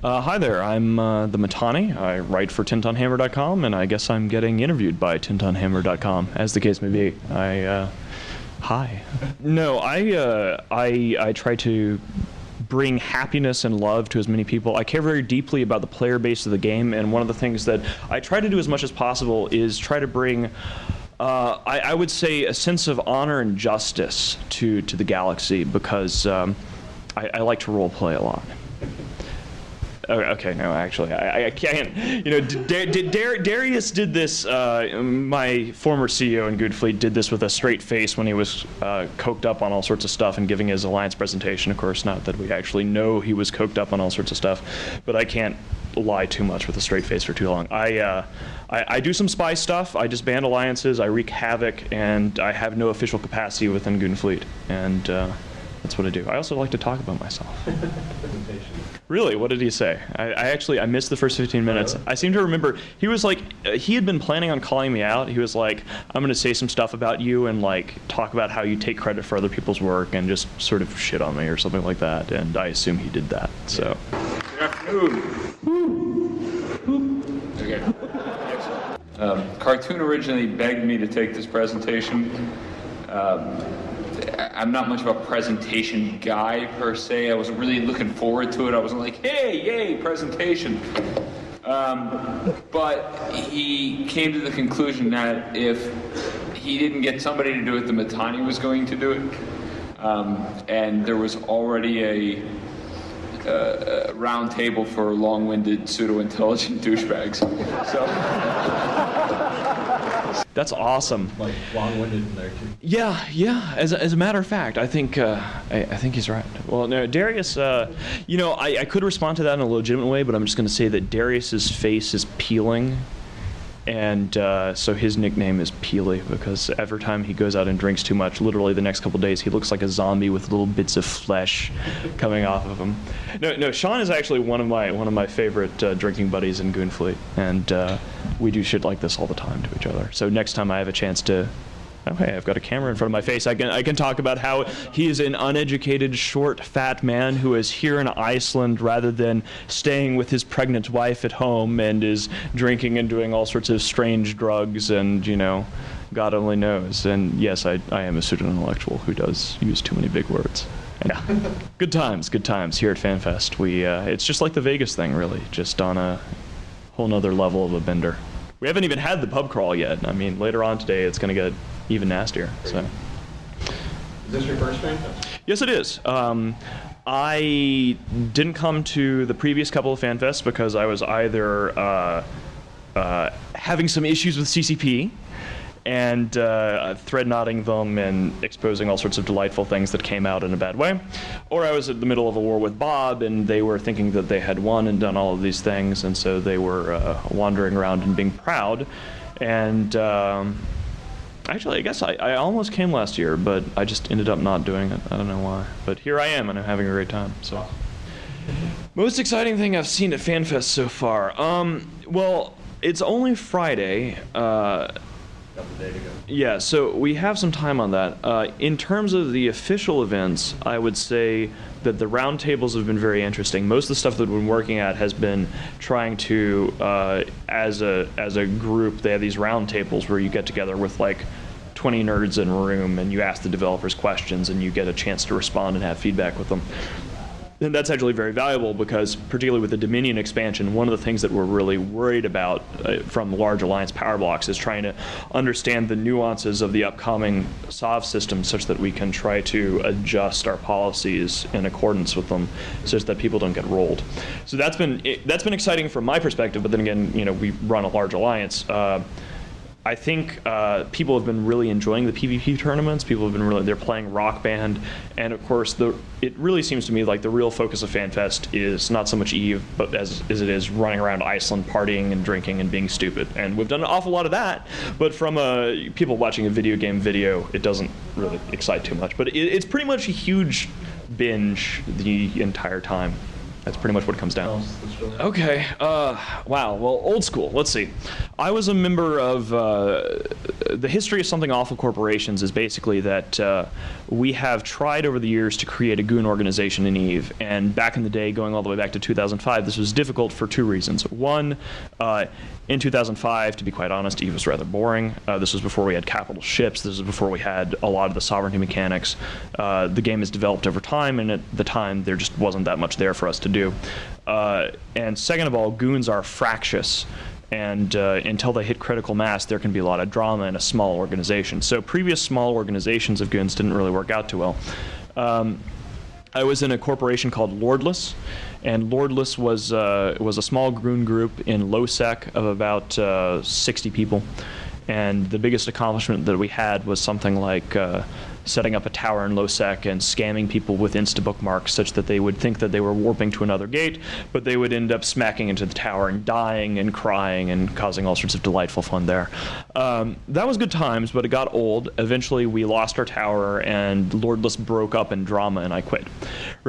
Uh, hi there, I'm uh, the Mittani. I write for TenTonHammer.com, and I guess I'm getting interviewed by TenTonHammer.com, as the case may be. I, uh, hi. No, I, uh, I, I try to bring happiness and love to as many people. I care very deeply about the player base of the game, and one of the things that I try to do as much as possible is try to bring. Uh, I, I, would say a sense of honor and justice to, to the galaxy because um, I, I like to role play a lot. Oh, okay, no, actually, I, I can't. You know, Dar Dar Darius did this. Uh, my former CEO in Goonfleet did this with a straight face when he was uh, coked up on all sorts of stuff and giving his alliance presentation. Of course, not that we actually know he was coked up on all sorts of stuff, but I can't lie too much with a straight face for too long. I, uh, I, I, do some spy stuff. I disband alliances. I wreak havoc, and I have no official capacity within Goonfleet. And uh, that's what I do. I also like to talk about myself. really? What did he say? I, I, actually I missed the first 15 minutes. I seem to remember he was like uh, he had been planning on calling me out. He was like, "I'm going to say some stuff about you and like talk about how you take credit for other people's work and just sort of shit on me or something like that." And I assume he did that. So. Good afternoon. Okay. Um, Cartoon originally begged me to take this presentation. Um, I'm not much of a presentation guy per se. I wasn't really looking forward to it. I wasn't like, hey, yay, presentation. Um, but he came to the conclusion that if he didn't get somebody to do it, the Mittani was going to do it. Um, and there was already a, a, a round table for long-winded pseudo-intelligent douchebags. So. That's awesome. Like long-winded in there too. Yeah, yeah. As a, as a matter of fact, I think uh, I, I, think he's right. Well, no, Darius. Uh, you know, I, I could respond to that in a legitimate way, but I'm just going to say that Darius's face is peeling and uh, so his nickname is Peely because every time he goes out and drinks too much, literally the next couple days, he looks like a zombie with little bits of flesh coming off of him. No, no, Sean is actually one of my one of my favorite uh, drinking buddies in Goonfleet, and uh, we do shit like this all the time to each other. So next time I have a chance to okay, I've got a camera in front of my face. I can I can talk about how he is an uneducated, short, fat man who is here in Iceland rather than staying with his pregnant wife at home and is drinking and doing all sorts of strange drugs and you know, God only knows. And yes, I I am a pseudo intellectual who does use too many big words. Yeah, good times, good times here at FanFest. We uh, it's just like the Vegas thing, really, just on a whole nother level of a bender. We haven't even had the pub crawl yet. I mean, later on today, it's going to get even nastier. So. Is this your first FanFest? Yes, it is. Um, I didn't come to the previous couple of FanFests because I was either uh, uh, having some issues with CCP and uh, thread knotting them and exposing all sorts of delightful things that came out in a bad way. Or I was at the middle of a war with Bob and they were thinking that they had won and done all of these things, and so they were uh, wandering around and being proud. And um, Actually, I guess I, I almost came last year, but I just ended up not doing it. I don't know why. But here I am, and I'm having a great time. So, most exciting thing I've seen at FanFest so far. Um, well, it's only Friday. Uh, yeah, so we have some time on that. Uh, in terms of the official events, I would say that the roundtables have been very interesting. Most of the stuff that we've been working at has been trying to, uh, as a as a group, they have these roundtables where you get together with like 20 nerds in a room and you ask the developers questions and you get a chance to respond and have feedback with them. And that's actually very valuable because, particularly with the Dominion expansion, one of the things that we're really worried about uh, from large alliance power blocks is trying to understand the nuances of the upcoming SOV system such that we can try to adjust our policies in accordance with them such that people don't get rolled. So that's been, that's been exciting from my perspective, but then again, you know, we run a large alliance. Uh, I think uh, people have been really enjoying the PvP tournaments. People have been really they're playing Rock Band, and of course the it really seems to me like the real focus of FanFest is not so much Eve, but as, as it is running around Iceland, partying and drinking and being stupid. And we've done an awful lot of that, but from a people watching a video game video, it doesn't really excite too much. But it, it's pretty much a huge binge the entire time. That's pretty much what it comes down. Tell us the story. Okay. Uh, wow. Well, old school. Let's see. I was a member of uh, the history of something awful corporations is basically that uh, we have tried over the years to create a goon organization in Eve, and back in the day, going all the way back to 2005, this was difficult for two reasons. One, uh, in 2005, to be quite honest, Eve was rather boring. Uh, this was before we had capital ships. This was before we had a lot of the sovereignty mechanics. Uh, the game has developed over time, and at the time, there just wasn't that much there for us to do. Uh, and second of all, goons are fractious. And uh, until they hit critical mass, there can be a lot of drama in a small organization. So previous small organizations of goons didn't really work out too well. Um, I was in a corporation called Lordless, and Lordless was uh, was a small goon group in LowSec of about uh, 60 people, and the biggest accomplishment that we had was something like uh, setting up a tower in LowSec and scamming people with Insta bookmarks such that they would think that they were warping to another gate, but they would end up smacking into the tower and dying and crying and causing all sorts of delightful fun there. Um, that was good times, but it got old. Eventually, we lost our tower, and Lordless broke up in drama, and I quit.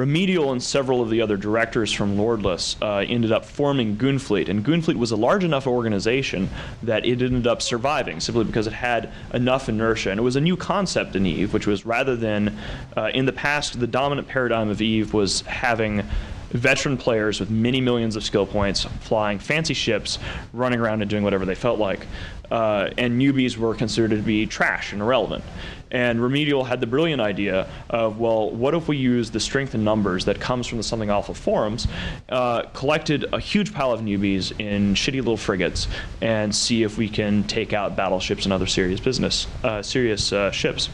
Remedial and several of the other directors from Lordless uh, ended up forming Goonfleet, and Goonfleet was a large enough organization that it ended up surviving simply because it had enough inertia, and it was a new concept in Eve, which was rather than uh, in the past, the dominant paradigm of Eve was having veteran players with many millions of skill points, flying fancy ships, running around and doing whatever they felt like. Uh, and newbies were considered to be trash and irrelevant. And Remedial had the brilliant idea of, well, what if we use the strength in numbers that comes from the Something Awful forums, uh, collected a huge pile of newbies in shitty little frigates, and see if we can take out battleships and other serious business, uh, serious uh, ships.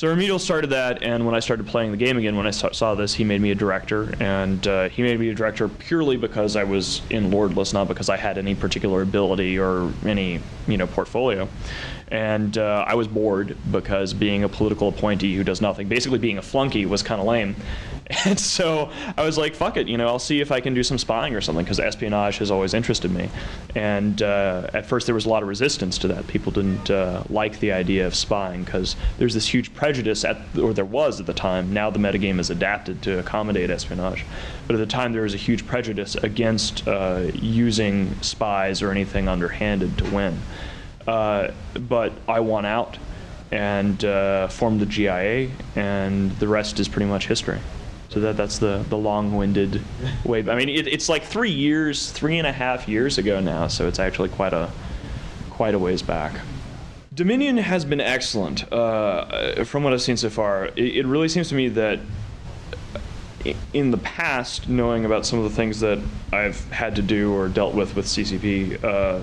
So Remedial started that, and when I started playing the game again, when I sa- saw this, he made me a director, and uh, he made me a director purely because I was in Lordless, not because I had any particular ability or any, you know, portfolio. And uh, I was bored because being a political appointee who does nothing, basically being a flunky, was kind of lame. And so I was like, fuck it, you know, I'll see if I can do some spying or something because espionage has always interested me. And uh, at first there was a lot of resistance to that. People didn't uh, like the idea of spying because there's this huge prejudice, at, or there was at the time. Now the metagame is adapted to accommodate espionage. But at the time there was a huge prejudice against uh, using spies or anything underhanded to win. Uh, but I won out and uh, formed the GIA, and the rest is pretty much history. So that that's the the long-winded way. I mean, it, it's like three years, three and a half years ago now. So it's actually quite a quite a ways back. Dominion has been excellent uh, from what I've seen so far. It, it really seems to me that in the past, knowing about some of the things that I've had to do or dealt with with CCP, uh,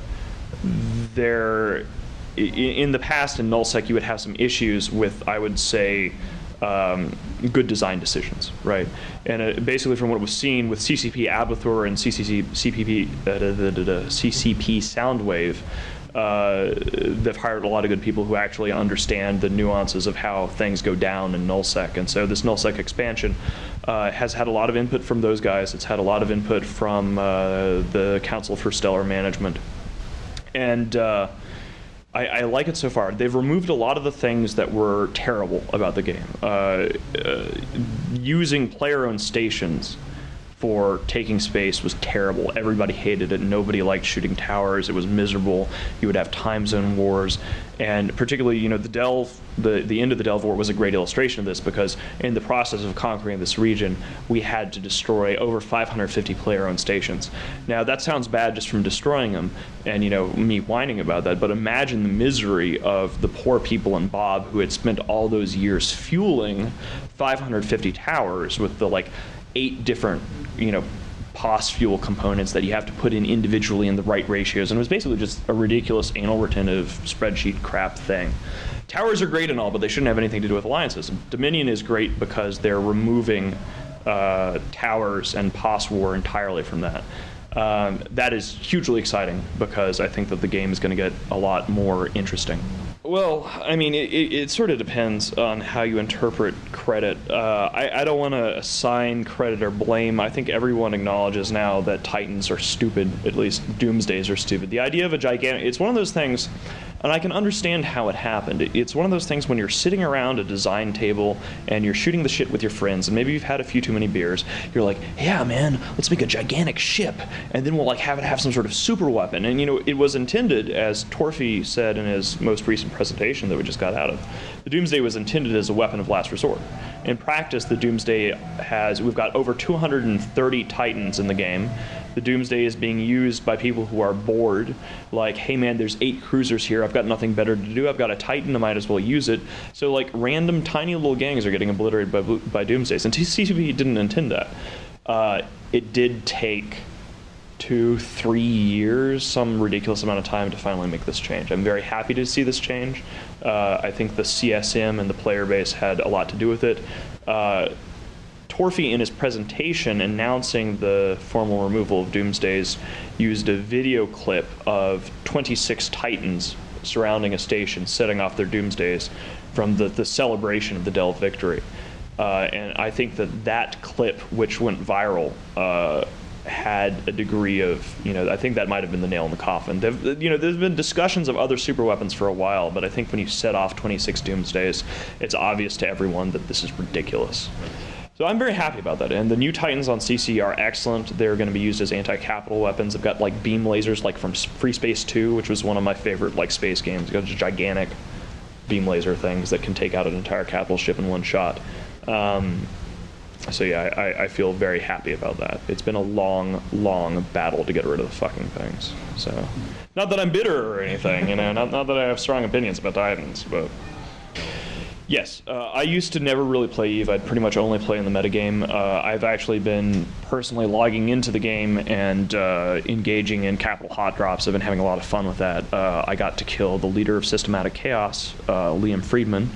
there in the past in nullsec you would have some issues with I would say um, good design decisions, right? And uh, basically, from what was seen with CCP Abathur and CCC, CPP, uh, CCP Soundwave, uh, they've hired a lot of good people who actually understand the nuances of how things go down in nullsec. And so this nullsec expansion uh, has had a lot of input from those guys. It's had a lot of input from uh, the Council for Stellar Management. And uh, I, I like it so far. They've removed a lot of the things that were terrible about the game. Uh, uh, using player-owned stations for taking space was terrible. Everybody hated it. Nobody liked shooting towers. It was miserable. You would have time zone wars, and particularly, you know, the Delve, the the end of the Delve War was a great illustration of this because in the process of conquering this region, we had to destroy over 550 player-owned stations. Now that sounds bad just from destroying them, and you know me whining about that. But imagine the misery of the poor people in Bob who had spent all those years fueling 550 towers with the like eight different, you know, POS fuel components that you have to put in individually in the right ratios. And it was basically just a ridiculous anal retentive spreadsheet crap thing. Towers are great and all, but they shouldn't have anything to do with alliances. Dominion is great because they're removing uh, towers and POS war entirely from that. Um, that is hugely exciting because I think that the game is going to get a lot more interesting. Well, I mean, it, it, it sort of depends on how you interpret credit. Uh, I, I don't want to assign credit or blame. I think everyone acknowledges now that Titans are stupid, at least Doomsdays are stupid. The idea of a gigantic, it's one of those things And I can understand how it happened. It's one of those things when you're sitting around a design table and you're shooting the shit with your friends, and maybe you've had a few too many beers. You're like, yeah, man, let's make a gigantic ship, and then we'll like have it have some sort of super weapon. And you know, it was intended, as Torfi said in his most recent presentation that we just got out of, the Doomsday was intended as a weapon of last resort. In practice, the Doomsday has we've got over 230 Titans in the game. The Doomsday is being used by people who are bored, like, hey man, there's eight cruisers here. I've got nothing better to do. I've got a Titan. I might as well use it. So like, random tiny little gangs are getting obliterated by by Doomsdays, and TCP didn't intend that. Uh, it did take two, three years, some ridiculous amount of time to finally make this change. I'm very happy to see this change. Uh, I think the CSM and the player base had a lot to do with it. Uh, Torfi, in his presentation announcing the formal removal of Doomsdays, used a video clip of 26 Titans surrounding a station, setting off their Doomsdays from the, the celebration of the Delve victory. Uh, and I think that that clip, which went viral, uh, had a degree of, you know, I think that might have been the nail in the coffin. There've, you know, there's been discussions of other super weapons for a while, but I think when you set off 26 Doomsdays, it's obvious to everyone that this is ridiculous. So I'm very happy about that. And the new Titans on CC are excellent. They're going to be used as anti-capital weapons. They've got like beam lasers, like from Free Space 2, which was one of my favorite like space games. They've got gigantic beam laser things that can take out an entire capital ship in one shot. Um, so yeah, I, I- I feel very happy about that. It's been a long, long battle to get rid of the fucking things. So, not that I'm bitter or anything, you know, not, not that I have strong opinions about Titans, but yes, uh, I used to never really play Eve. I'd pretty much only play in the metagame. Uh, I've actually been personally logging into the game and uh, engaging in capital hot drops. I've been having a lot of fun with that. Uh, I got to kill the leader of Systematic Chaos, uh, Liam Friedman.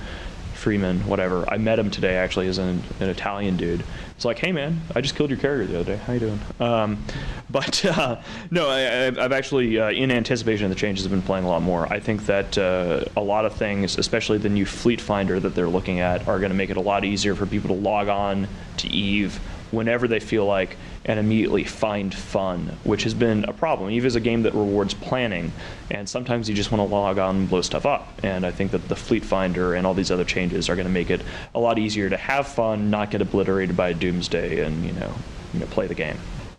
Freeman, whatever. I met him today actually as an, an Italian dude. It's like, hey man, I just killed your character the other day. How you doing? Um, but uh, no, I, I've- I've actually, uh, in anticipation of the changes, have been playing a lot more. I think that uh, a lot of things, especially the new Fleet Finder that they're looking at, are going to make it a lot easier for people to log on to Eve whenever they feel like and immediately find fun, which has been a problem. Eve is a game that rewards planning, and sometimes you just want to log on and blow stuff up. And I think that the Fleet Finder and all these other changes are going to make it a lot easier to have fun, not get obliterated by Doomsday, and you know, you know, play the game.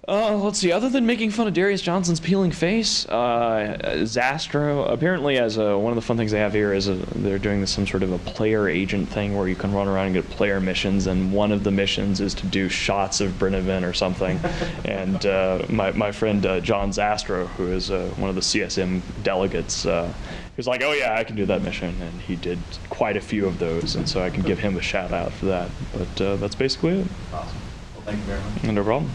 Uh, let's see. Other than making fun of Darius Johnson's peeling face, uh, Zastrow apparently as a, one of the fun things they have here is a, they're doing this, some sort of a player agent thing where you can run around and get player missions, and one of the missions is to do shots of Brennivín or something. and uh, my my friend uh, John Zastrow, who is uh, one of the CSM delegates, uh, he was like, "Oh yeah, I can do that mission," and he did quite a few of those, and so I can give him a shout out for that. But uh, that's basically it. Awesome. Well, thank you very much. No problem.